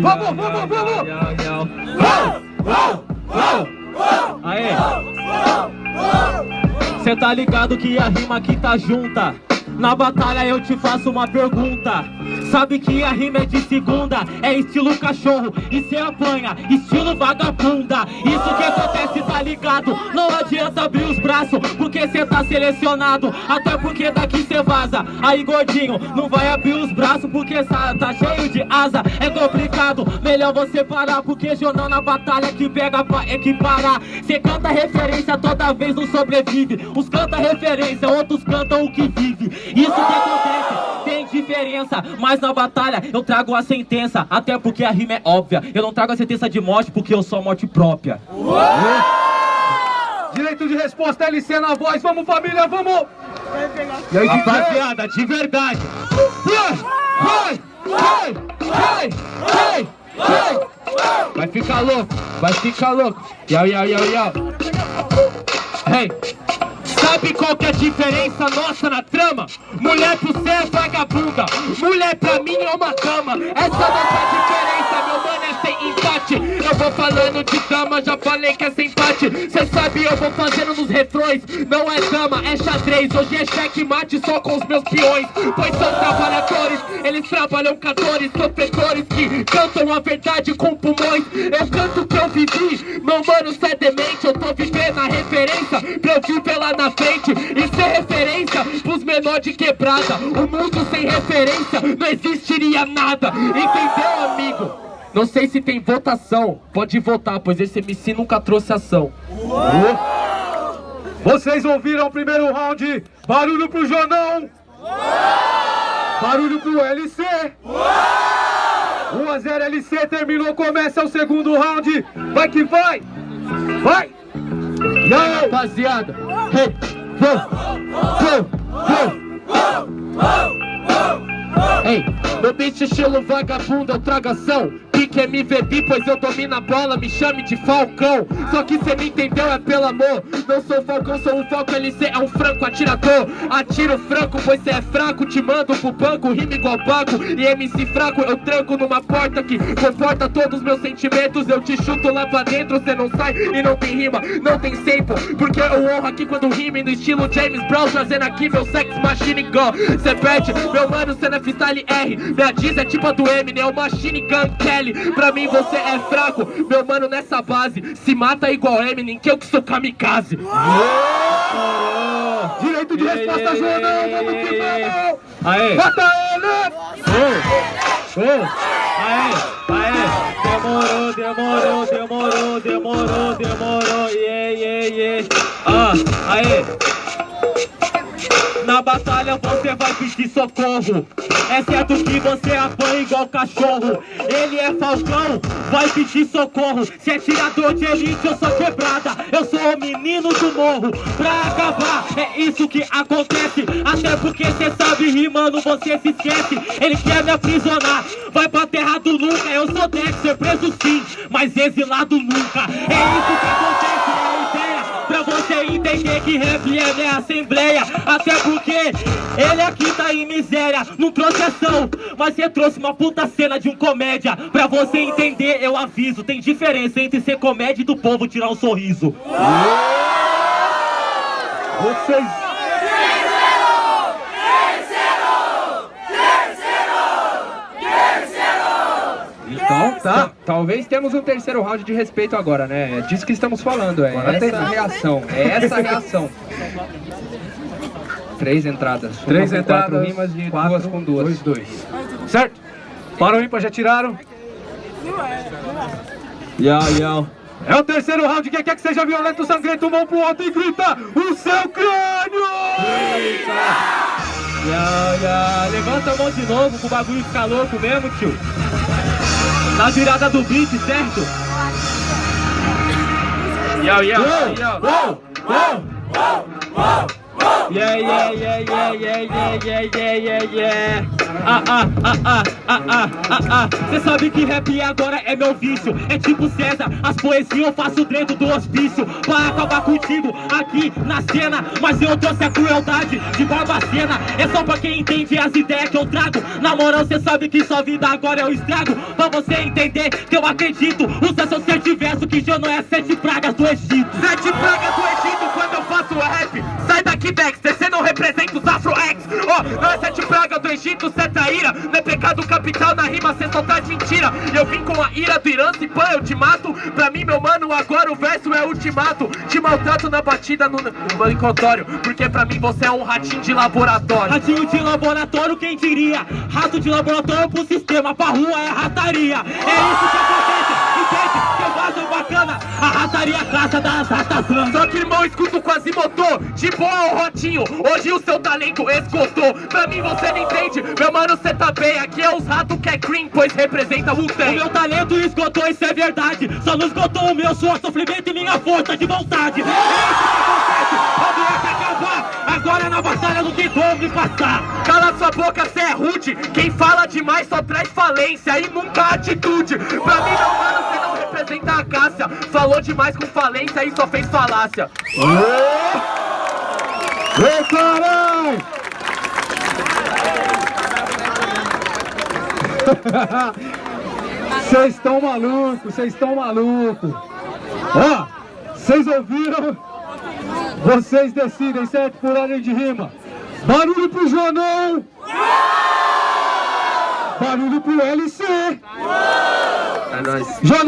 Vamos, vamos, vamos! yeah, yeah. Uou, uou, uou. Aê! Cê tá ligado que a rima aqui tá junta Na batalha eu te faço uma pergunta Sabe que a rima é de segunda É estilo cachorro e cê apanha Estilo vagabunda. Isso que acontece, tá ligado? Não adianta abrir os braços Porque cê tá selecionado. Até porque daqui cê vaza. Aí gordinho, não vai abrir os braços Porque tá, cheio de asa. É complicado, melhor você parar Porque jornal na batalha que pega pra equiparar. Cê canta referência toda vez não sobrevive. Uns canta referência, outros cantam o que vive. Isso que acontece, diferença. Mas na batalha eu trago a sentença. Até porque a rima é óbvia. Eu não trago a sentença de morte porque eu sou a morte própria. Direito de resposta, LC na voz. Vamos, família, vamos! E aí? Rapaziada, de verdade. Vai, vai, vai, vai, vai, Vai. Ficar louco, vai ficar louco. Yau, yau, yau, yau Hey Sabe qual que é a diferença nossa na trama? Mulher pro céu é vagabunda. Mulher pra mim é uma cama. Essa é nossa diferença, meu mano, é sem empate. Eu vou falando de dama, já falei que é sem empate. Cê sabe, eu vou fazendo nos refrões. Não é dama, é xadrez. Hoje é checkmate só com os meus peões. Pois são trabalhadores, eles trabalham catores Sofredores que cantam a verdade com pulmões. Eu canto que eu vivi, meu mano, cê é demente Eu tô vivendo a referência na frente E ser referência pros menor de quebrada O mundo sem referência não existiria nada Entendeu, amigo? Não sei se tem votação, pode votar, pois esse MC nunca trouxe ação Vocês ouviram o primeiro round? Barulho pro Jonão! Barulho pro LC! 1 a 0 LC, terminou, começa o segundo round! Vai que vai! Vai! E aí, rapaziada? Hey, vamos, vamos, vamos, vamos, vamos. Ei, meu beat estilo vagabundo, eu trago ação Pique MVB, pois eu domino a bola, me chame de Falcão. Só que cê não entendeu, é pelo amor. Não sou Falcão, sou o Falco LC, é um franco atirador. Atiro franco, pois cê é fraco, te mando pro banco Rima igual banco, e MC fraco eu tranco numa porta que comporta todos os meus sentimentos. Eu te chuto lá pra dentro, cê não sai e não tem rima, não tem sample Porque eu honro aqui quando rime no estilo James Brown Trazendo aqui meu sex machine. Gun Cê perde, meu mano, cê não é freestyle R Minha diz é tipo a do Eminem, é o Machine Gun Kelly Pra mim você é fraco, meu mano, nessa base Se mata igual Eminem, que eu que sou kamikaze Direito de resposta, Jonão! Vamos que vamos! Aê! Mata ele! Show! Show! Aê! Aê! Demorou, demorou, demorou, demorou, demorou Yeah, yeah, yeah Ah, aê! Na batalha vai pedir socorro. Exceto que você apanha igual cachorro. Ele é falcão, vai pedir socorro. Se é tirador de elite eu sou quebrada. Eu sou o menino do morro. Pra acabar, é isso que acontece. Até porque cê sabe rimando você se esquece. Ele quer me aprisionar. Vai pra terra do nunca Eu sou Dexter, preso sim. Mas exilado nunca. É isso entender que rap é minha assembleia. Até porque ele aqui tá em miséria Não trouxe ação, mas você trouxe uma puta cena de um comédia. Pra você entender, eu aviso Tem diferença entre ser comédia e do povo tirar um sorriso. Vocês... Então, tá. Talvez temos um terceiro round de respeito agora, né? É disso que estamos falando, é Agora essa tem. a reação. É essa a reação. Três entradas. Três com entradas, Quatro rimas e quatro, duas com duas. Dois, dois. Certo? Para o ímpar, já tiraram? Yo, yo É o terceiro round, quem quer que seja violento, sangrento, mão pro alto e grita o seu crânio! Yo, yo Levanta a mão de novo pro bagulho ficar louco mesmo, tio Na virada do beat, certo? Yo, yo, yo Yeah, yeah, yeah, yeah, yeah, yeah, yeah, yeah, yeah, yeah ah, ah, ah, ah, ah, ah, ah, ah. Cê sabe que rap agora é meu vício. É tipo César, as poesias eu faço dentro do hospício. Pra acabar contigo aqui na cena. Mas eu trouxe a crueldade de Barbacena. É só pra quem entende as ideias que eu trago. Na moral, cê sabe que sua vida agora é o estrago. Pra você entender que eu acredito. Usa seu ser diverso que já não é sete pragas do Egito. Sete pragas do Egito Não é sete pragas do Egito, cê é traíra Não é pecado capital na rima, cê só traz mentira. Eu vim com a ira do Irã, se pã, eu te mato. Pra mim, meu mano, agora o verso é ultimato. Te maltrato na batida no, brincotório Porque pra mim você é um ratinho de laboratório. Ratinho de laboratório, quem diria? Rato de laboratório pro sistema, pra rua é rataria. É isso que acontece, a rataria caça das ratas brancas. Só que irmão, escuto quase motor De boa, ô Rotinho, hoje o seu talento esgotou Pra mim você não entende, meu mano, cê tá bem Aqui é os ratos que é cream, pois representa o O tem meu talento esgotou, isso é verdade. Só não esgotou o meu suor, sofrimento e minha força de vontade. É isso que acontece, a doença acabar. Agora é na batalha do que me passar. Cala sua boca, cê é rude Quem fala demais só traz falência E nunca atitude Pra mim, meu mano, cê não representa a Cássia Falou demais com falência e só fez falácia Ei, caralho! Vocês estão malucos, vocês estão malucos. Ó, vocês ouviram? Vocês decidem, certo? Por ordem de rima. Barulho pro Jonão! Barulho pro LC! É nóis Jonão!